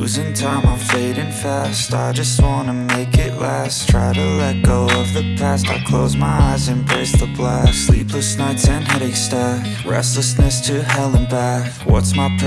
Losing time, I'm fading fast. I just wanna make it last. Try to let go of the past. I close my eyes, embrace the blast. Sleepless nights and headaches stack. Restlessness to hell and back. What's my purpose?